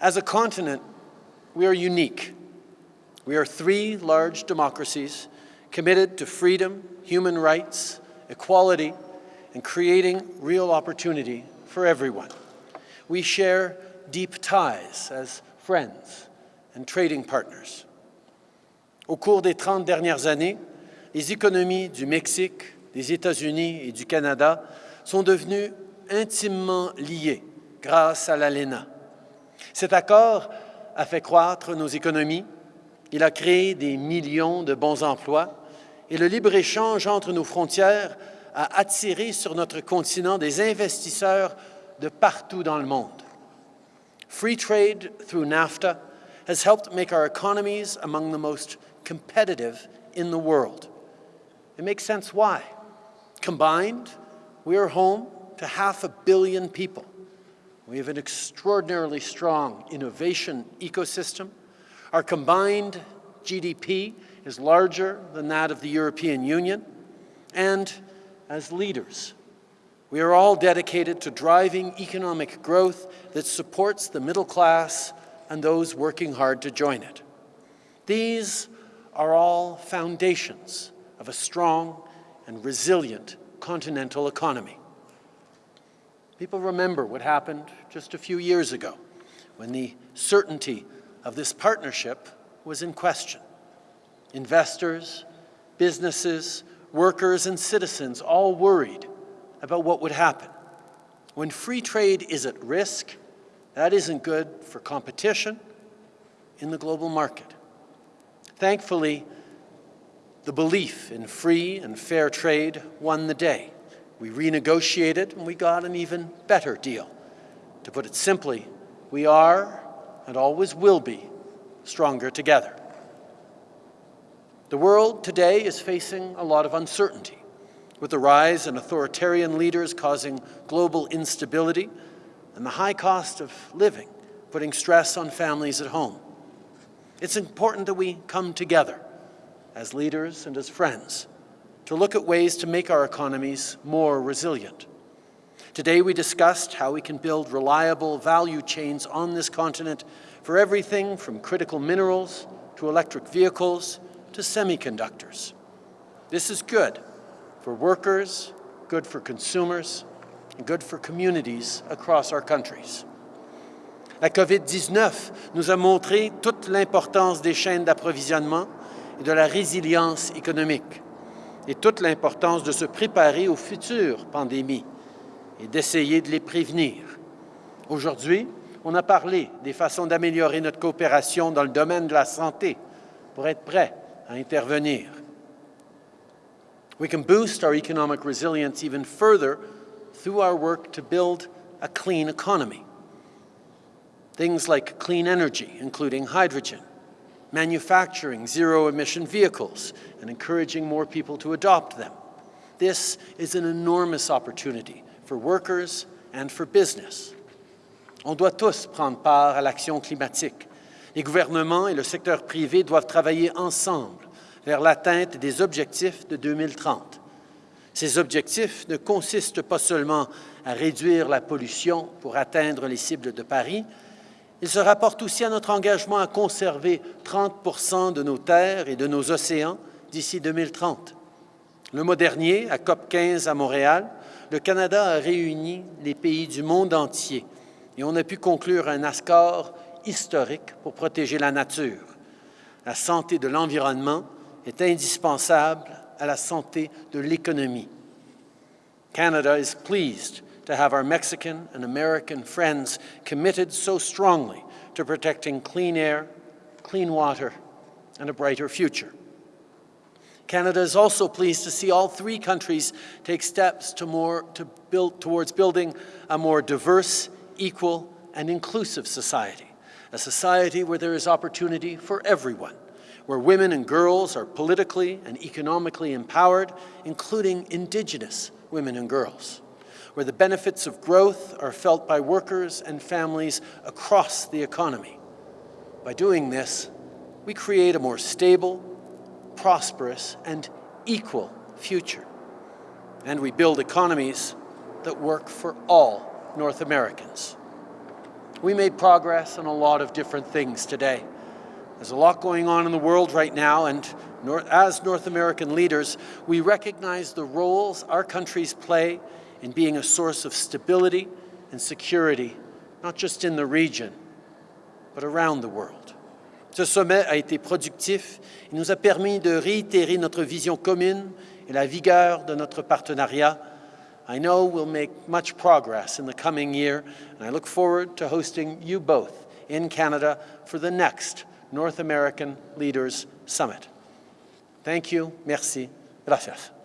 As a continent, we are unique. We are three large democracies committed to freedom, human rights, equality, and creating real opportunity for everyone. We share deep ties as friends and trading partners. Au cours des 30 dernières années, les économies du Mexique, des États-Unis et du Canada sont devenues intimement liées grâce à l'ALENA. Cet accord a fait croître nos économies, il a créé des millions de bons emplois et le libre-échange entre nos frontières a attiré sur notre continent des investisseurs de partout dans le monde. Free trade through NAFTA has helped make our economies among the most competitive in the world. It makes sense why. Combined, we are home to half a billion people. We have an extraordinarily strong innovation ecosystem. Our combined GDP is larger than that of the European Union. And as leaders, we are all dedicated to driving economic growth that supports the middle class and those working hard to join it. These are all foundations of a strong and resilient continental economy. People remember what happened just a few years ago when the certainty of this partnership was in question. Investors, businesses, workers, and citizens all worried about what would happen. When free trade is at risk, that isn't good for competition in the global market. Thankfully, the belief in free and fair trade won the day. We renegotiated and we got an even better deal. To put it simply, we are and always will be stronger together. The world today is facing a lot of uncertainty, with the rise in authoritarian leaders causing global instability and the high cost of living putting stress on families at home. It's important that we come together as leaders and as friends to look at ways to make our economies more resilient. Today we discussed how we can build reliable value chains on this continent for everything from critical minerals to electric vehicles to semiconductors. This is good for workers, good for consumers, and good for communities across our countries. La COVID-19 nous a montré toute l'importance des chaînes d'approvisionnement et de la résilience économique, et toute l'importance de se préparer aux futures pandémies et d'essayer de les prévenir. Aujourd'hui, on a parlé des façons d'améliorer notre coopération dans le domaine de la santé pour être prêt à intervenir. We can boost our economic resilience even further through our work to build a clean economy. Things like clean energy, including hydrogen, manufacturing zero-emission vehicles, and encouraging more people to adopt them. This is an enormous opportunity for workers and for business. On doit tous prendre part à l'action climatique. Les gouvernements et le secteur privé doivent travailler ensemble vers l'atteinte des objectifs de 2030. Ces objectifs ne consistent pas seulement à réduire la pollution pour atteindre les cibles de Paris, il se rapporte aussi à notre engagement à conserver 30 de nos terres et de nos océans d'ici 2030. Le mois dernier, à COP 15 à Montréal, le Canada a réuni les pays du monde entier et on a pu conclure un accord historique pour protéger la nature. La santé de l'environnement est indispensable à la santé de l'économie. Canada is pleased to have our Mexican and American friends committed so strongly to protecting clean air, clean water, and a brighter future. Canada is also pleased to see all three countries take steps to more, to build, towards building a more diverse, equal, and inclusive society, a society where there is opportunity for everyone, where women and girls are politically and economically empowered, including Indigenous women and girls where the benefits of growth are felt by workers and families across the economy. By doing this, we create a more stable, prosperous, and equal future. And we build economies that work for all North Americans. We made progress on a lot of different things today. There's a lot going on in the world right now, and as North American leaders, we recognize the roles our countries play in being a source of stability and security, not just in the region, but around the world. Ce sommet a été productif. Il nous a permis de réitérer notre vision commune et la vigueur de notre partenariat. I know we'll make much progress in the coming year, and I look forward to hosting you both in Canada for the next North American Leaders Summit. Thank you. Merci. Gracias.